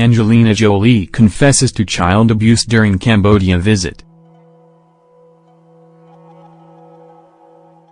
Angelina Jolie confesses to child abuse during Cambodia visit.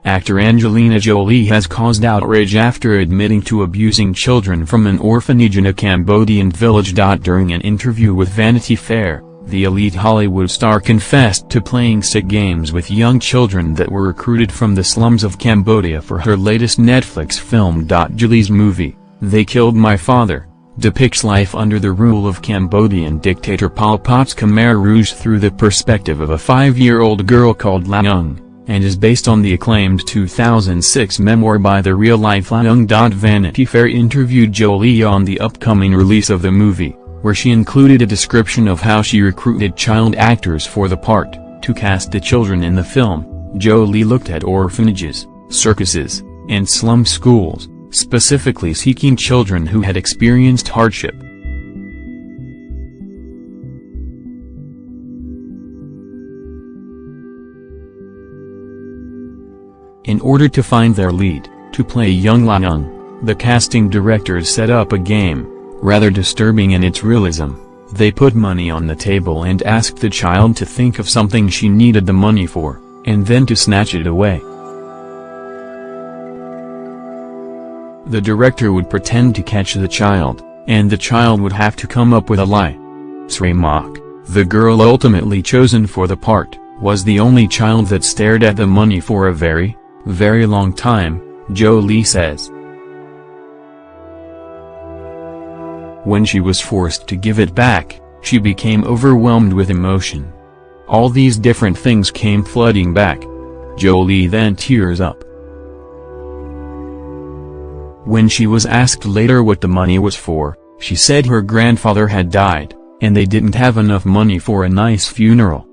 Actor Angelina Jolie has caused outrage after admitting to abusing children from an orphanage in a Cambodian village. During an interview with Vanity Fair, the elite Hollywood star confessed to playing sick games with young children that were recruited from the slums of Cambodia for her latest Netflix film. Jolie's movie, They Killed My Father, depicts life under the rule of Cambodian dictator Pol Pot's Khmer Rouge through the perspective of a five-year-old girl called Loung and is based on the acclaimed 2006 memoir by the real-life Loung. Vanity Fair interviewed Jolie on the upcoming release of the movie, where she included a description of how she recruited child actors for the part. To cast the children in the film, Jolie looked at orphanages, circuses, and slum schools, specifically seeking children who had experienced hardship. In order to find their lead, to play young Loung, the casting directors set up a game, rather disturbing in its realism. They put money on the table and asked the child to think of something she needed the money for, and then to snatch it away. The director would pretend to catch the child, and the child would have to come up with a lie. Srey Mak, the girl ultimately chosen for the part, was the only child that stared at the money for a very, very long time, Jolie says. When she was forced to give it back, she became overwhelmed with emotion. All these different things came flooding back. Jolie then tears up. When she was asked later what the money was for, she said her grandfather had died, and they didn't have enough money for a nice funeral.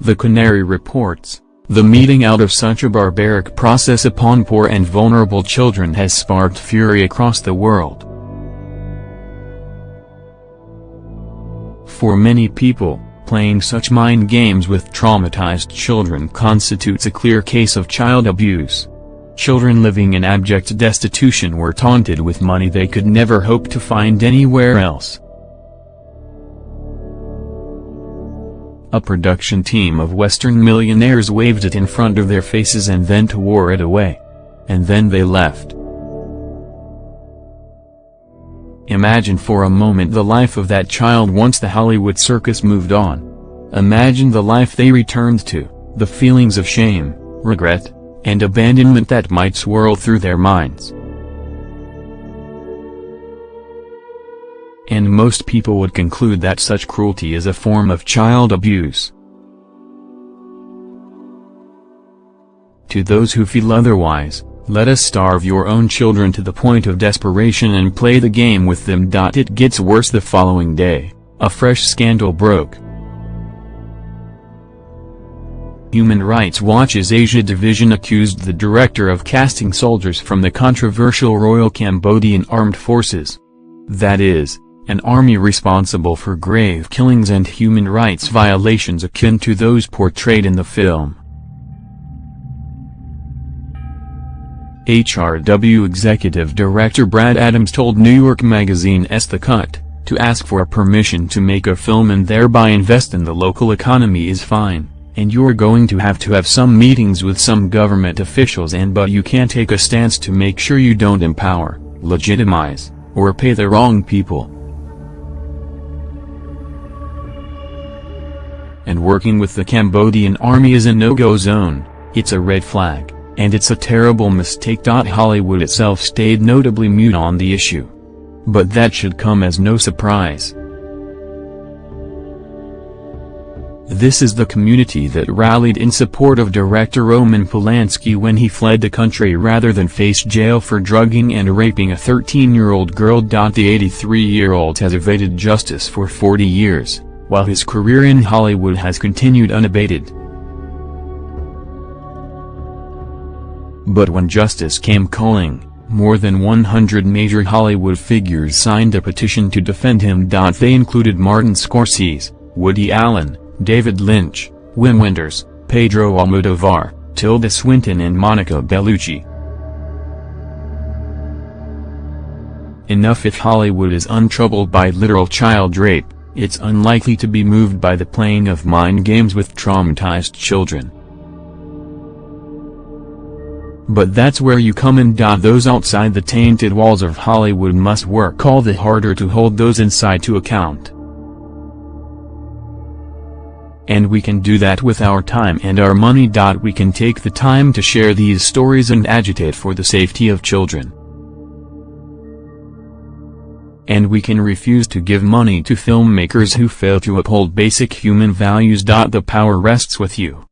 The Canary reports, the meting out of such a barbaric process upon poor and vulnerable children has sparked fury across the world. For many people, playing such mind games with traumatized children constitutes a clear case of child abuse. Children living in abject destitution were taunted with money they could never hope to find anywhere else. A production team of Western millionaires waved it in front of their faces and then tore it away. And then they left. Imagine for a moment the life of that child once the Hollywood circus moved on. Imagine the life they returned to, the feelings of shame, regret, and abandonment that might swirl through their minds. And most people would conclude that such cruelty is a form of child abuse. To those who feel otherwise, let us starve your own children to the point of desperation and play the game with them. It gets worse the following day, a fresh scandal broke. Human Rights Watch's Asia Division accused the director of casting soldiers from the controversial Royal Cambodian Armed Forces. That is, an army responsible for grave killings and human rights violations akin to those portrayed in the film. HRW Executive Director Brad Adams told New York Magazine's The Cut, to ask for permission to make a film and thereby invest in the local economy is fine and you're going to have to have some meetings with some government officials and but you can't take a stance to make sure you don't empower, legitimize, or pay the wrong people. And working with the Cambodian army is a no-go zone, it's a red flag, and it's a terrible mistake. Hollywood itself stayed notably mute on the issue. But that should come as no surprise. This is the community that rallied in support of director Roman Polanski when he fled the country rather than face jail for drugging and raping a 13-year-old girl. The 83-year-old has evaded justice for 40 years, while his career in Hollywood has continued unabated. But when justice came calling, more than 100 major Hollywood figures signed a petition to defend him. They included Martin Scorsese, Woody Allen, David Lynch, Wim Wenders, Pedro Almodovar, Tilda Swinton and Monica Bellucci. Enough if Hollywood is untroubled by literal child rape, it's unlikely to be moved by the playing of mind games with traumatized children. But that's where you come in. Those outside the tainted walls of Hollywood must work all the harder to hold those inside to account. And we can do that with our time and our money. We can take the time to share these stories and agitate for the safety of children. And we can refuse to give money to filmmakers who fail to uphold basic human values. The power rests with you.